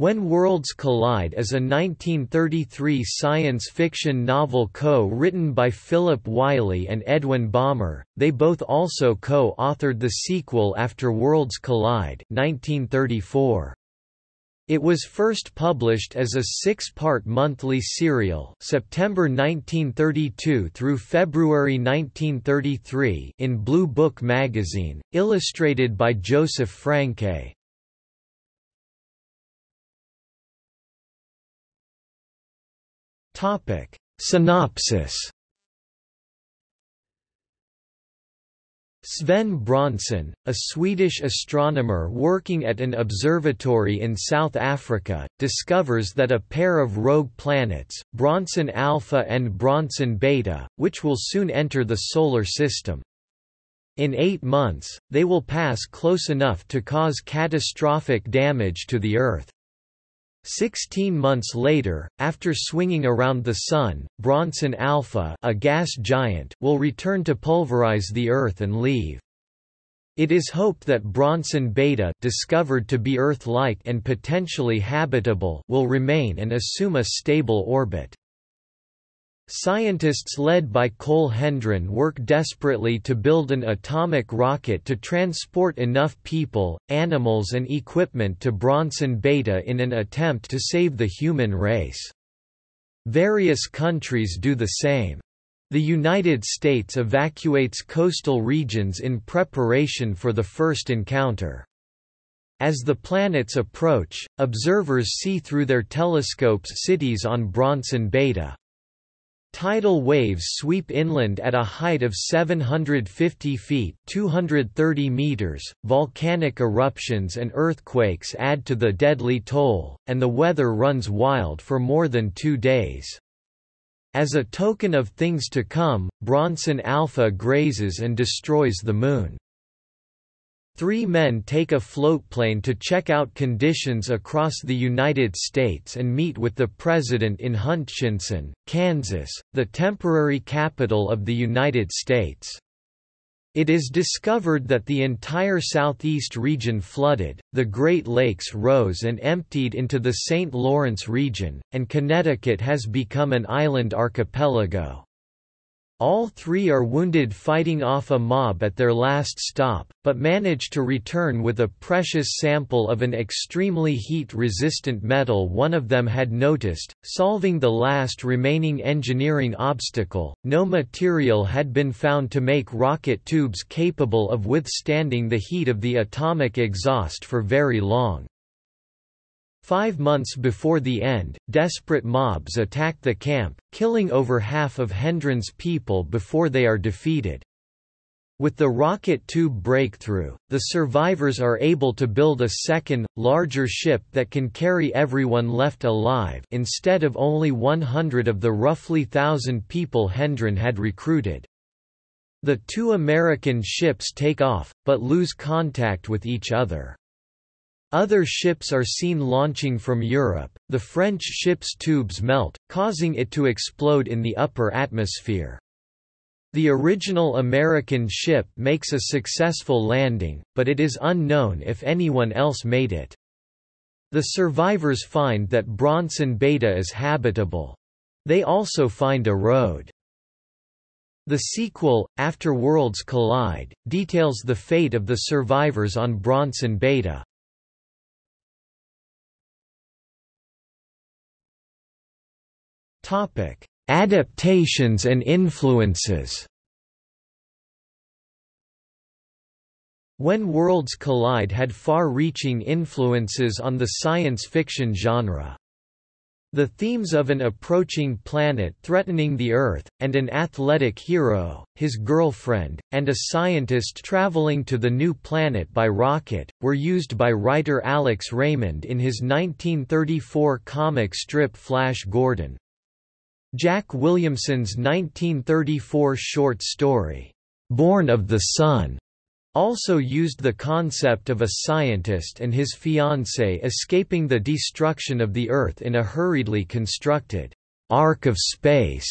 When Worlds Collide is a 1933 science fiction novel co-written by Philip Wylie and Edwin Balmer. They both also co-authored the sequel After Worlds Collide 1934. It was first published as a six-part monthly serial September 1932 through February 1933 in Blue Book magazine, illustrated by Joseph Franke. Topic: Synopsis. Sven Bronson, a Swedish astronomer working at an observatory in South Africa, discovers that a pair of rogue planets, Bronson Alpha and Bronson Beta, which will soon enter the Solar System. In eight months, they will pass close enough to cause catastrophic damage to the Earth. Sixteen months later, after swinging around the Sun, Bronson Alpha a gas giant will return to pulverize the Earth and leave. It is hoped that Bronson Beta discovered to be Earth-like and potentially habitable will remain and assume a stable orbit. Scientists led by Cole Hendron work desperately to build an atomic rocket to transport enough people, animals and equipment to Bronson Beta in an attempt to save the human race. Various countries do the same. The United States evacuates coastal regions in preparation for the first encounter. As the planets approach, observers see through their telescopes cities on Bronson Beta. Tidal waves sweep inland at a height of 750 feet 230 meters. .Volcanic eruptions and earthquakes add to the deadly toll, and the weather runs wild for more than two days. As a token of things to come, Bronson Alpha grazes and destroys the Moon. Three men take a floatplane to check out conditions across the United States and meet with the president in Hutchinson, Kansas, the temporary capital of the United States. It is discovered that the entire southeast region flooded, the Great Lakes rose and emptied into the St. Lawrence region, and Connecticut has become an island archipelago. All three are wounded fighting off a mob at their last stop, but manage to return with a precious sample of an extremely heat-resistant metal one of them had noticed, solving the last remaining engineering obstacle. No material had been found to make rocket tubes capable of withstanding the heat of the atomic exhaust for very long. Five months before the end, desperate mobs attack the camp, killing over half of Hendron's people before they are defeated. With the rocket tube breakthrough, the survivors are able to build a second, larger ship that can carry everyone left alive instead of only 100 of the roughly thousand people Hendren had recruited. The two American ships take off, but lose contact with each other. Other ships are seen launching from Europe. The French ship's tubes melt, causing it to explode in the upper atmosphere. The original American ship makes a successful landing, but it is unknown if anyone else made it. The survivors find that Bronson Beta is habitable. They also find a road. The sequel, After Worlds Collide, details the fate of the survivors on Bronson Beta. Adaptations and influences. When Worlds Collide had far-reaching influences on the science fiction genre. The themes of an approaching planet threatening the Earth, and an athletic hero, his girlfriend, and a scientist traveling to the new planet by rocket, were used by writer Alex Raymond in his 1934 comic strip Flash Gordon. Jack Williamson's 1934 short story, Born of the Sun, also used the concept of a scientist and his fiancée escaping the destruction of the Earth in a hurriedly constructed ark of space.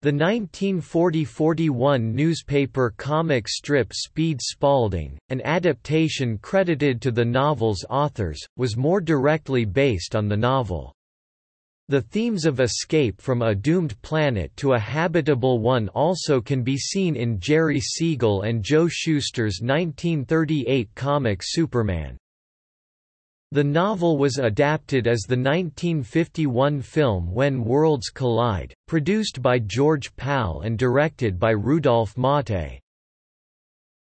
The 1940–41 newspaper comic strip Speed Spaulding, an adaptation credited to the novel's authors, was more directly based on the novel. The themes of escape from a doomed planet to a habitable one also can be seen in Jerry Siegel and Joe Shuster's 1938 comic Superman. The novel was adapted as the 1951 film When Worlds Collide, produced by George Pal and directed by Rudolph Maté.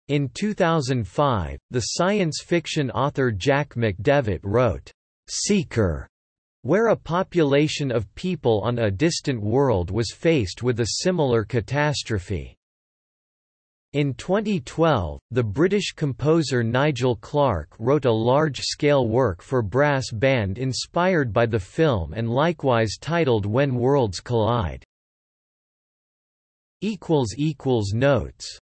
In 2005, the science fiction author Jack McDevitt wrote, "'Seeker' where a population of people on a distant world was faced with a similar catastrophe. In 2012, the British composer Nigel Clarke wrote a large-scale work for brass band inspired by the film and likewise titled When Worlds Collide. Notes